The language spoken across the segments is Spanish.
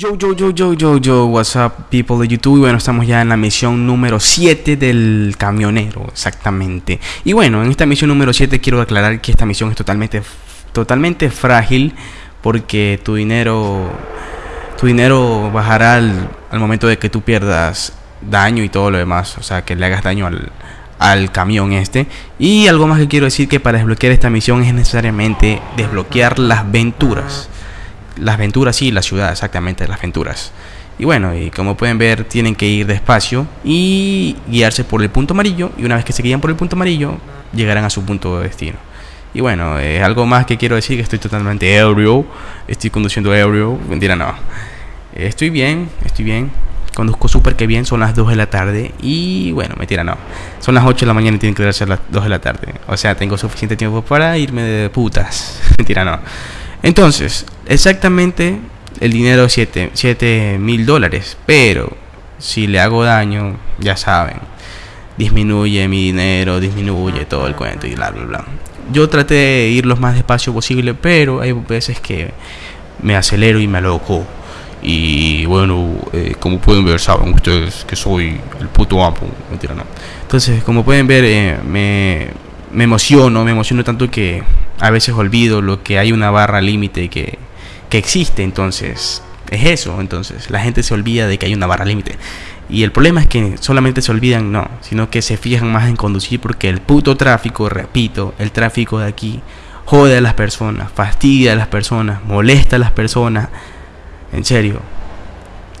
Yo, yo, yo, yo, yo, yo, what's up people de YouTube. Y bueno, estamos ya en la misión número 7 del camionero, exactamente. Y bueno, en esta misión número 7 quiero aclarar que esta misión es totalmente, totalmente frágil Porque tu dinero, tu dinero bajará al, al momento de que tú pierdas daño y todo lo demás O sea, que le hagas daño al, al camión este. Y algo más que quiero decir que para desbloquear esta misión es necesariamente desbloquear las venturas las aventuras, sí, la ciudad, exactamente, las aventuras. Y bueno, y como pueden ver, tienen que ir despacio y guiarse por el punto amarillo. Y una vez que se guían por el punto amarillo, llegarán a su punto de destino. Y bueno, es algo más que quiero decir que estoy totalmente ebrio. Estoy conduciendo ebrio. Mentira, no. Estoy bien, estoy bien. Conduzco súper que bien, son las 2 de la tarde. Y bueno, mentira, no. Son las 8 de la mañana y tienen que ser las 2 de la tarde. O sea, tengo suficiente tiempo para irme de putas. mentira, no. Entonces, exactamente el dinero es 7 mil dólares, pero si le hago daño, ya saben, disminuye mi dinero, disminuye todo el cuento y bla, bla, bla. Yo traté de ir lo más despacio posible, pero hay veces que me acelero y me aloco. Y bueno, eh, como pueden ver, saben ustedes que soy el puto amo. Mentira, no. Entonces, como pueden ver, eh, me, me emociono, me emociono tanto que a veces olvido lo que hay una barra límite que, que existe, entonces es eso, entonces la gente se olvida de que hay una barra límite. Y el problema es que solamente se olvidan, no, sino que se fijan más en conducir porque el puto tráfico, repito, el tráfico de aquí jode a las personas, fastidia a las personas, molesta a las personas, en serio.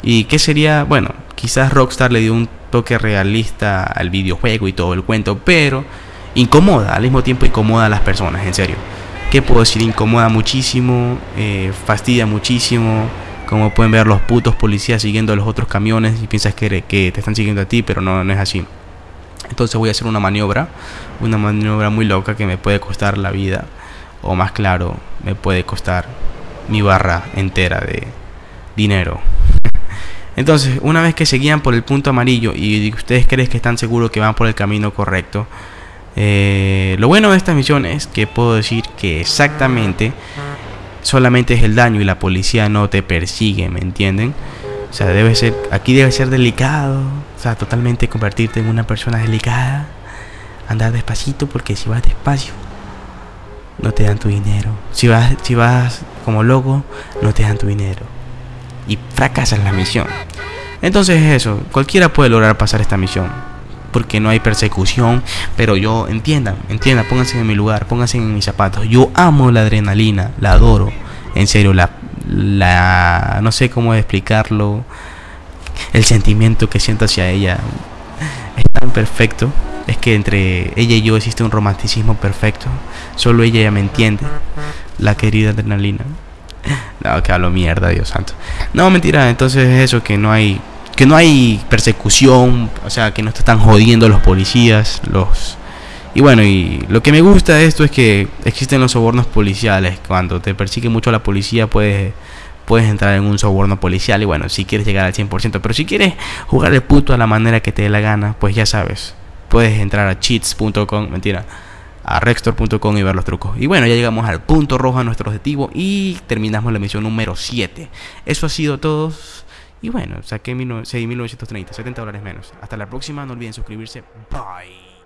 ¿Y qué sería? Bueno, quizás Rockstar le dio un toque realista al videojuego y todo el cuento, pero incomoda, al mismo tiempo incomoda a las personas, en serio. ¿Qué puedo decir? Incomoda muchísimo, eh, fastidia muchísimo. Como pueden ver los putos policías siguiendo a los otros camiones y piensas que, que te están siguiendo a ti, pero no, no es así. Entonces voy a hacer una maniobra, una maniobra muy loca que me puede costar la vida, o más claro, me puede costar mi barra entera de dinero. Entonces, una vez que se guían por el punto amarillo y ustedes creen que están seguros que van por el camino correcto, eh, lo bueno de esta misión es que puedo decir que exactamente solamente es el daño y la policía no te persigue, ¿me entienden? O sea, debe ser, aquí debe ser delicado, o sea, totalmente convertirte en una persona delicada, andar despacito porque si vas despacio no te dan tu dinero. Si vas, si vas como loco, no te dan tu dinero. Y fracasas la misión. Entonces eso, cualquiera puede lograr pasar esta misión porque no hay persecución. Pero yo, entiendan, entiendan, pónganse en mi lugar, pónganse en mis zapatos. Yo amo la adrenalina, la adoro. En serio, la, la no sé cómo explicarlo. El sentimiento que siento hacia ella es tan perfecto. Es que entre ella y yo existe un romanticismo perfecto. Solo ella ya me entiende. La querida adrenalina. No, que hablo mierda, Dios santo. No, mentira, entonces es eso que no hay que no hay persecución, o sea, que no te están jodiendo los policías, los y bueno, y lo que me gusta de esto es que existen los sobornos policiales. Cuando te persigue mucho la policía, puedes, puedes entrar en un soborno policial. Y bueno, si quieres llegar al 100%. Pero si quieres jugar el puto a la manera que te dé la gana, pues ya sabes. Puedes entrar a cheats.com, mentira, a rextor.com y ver los trucos. Y bueno, ya llegamos al punto rojo a nuestro objetivo y terminamos la misión número 7. Eso ha sido todo. Y bueno, saqué 6.930, 70 dólares menos. Hasta la próxima, no olviden suscribirse. Bye.